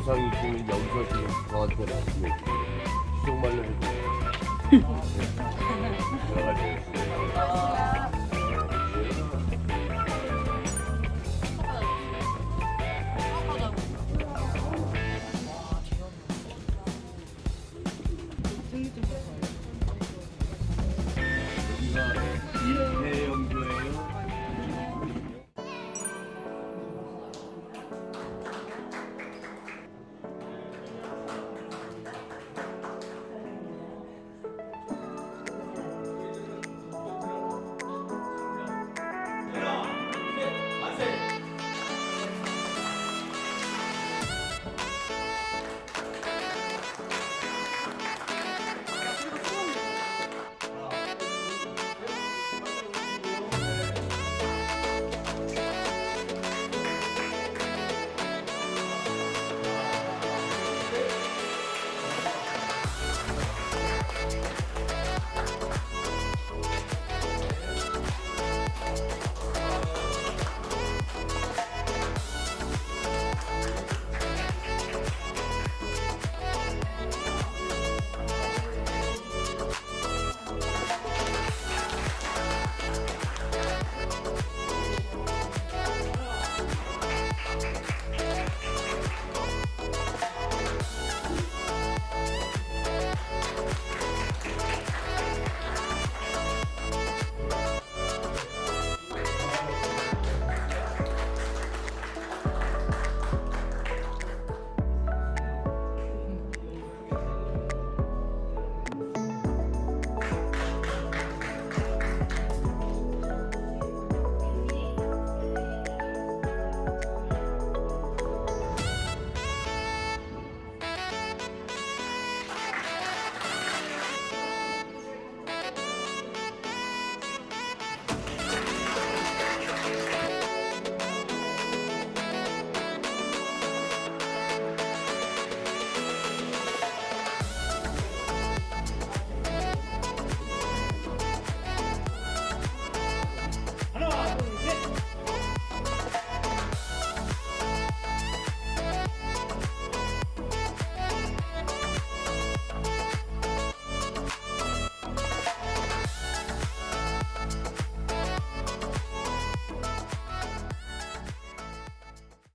이상이 지금 여기서 지금 저한테 말씀해 주세요. 시속 말려주세요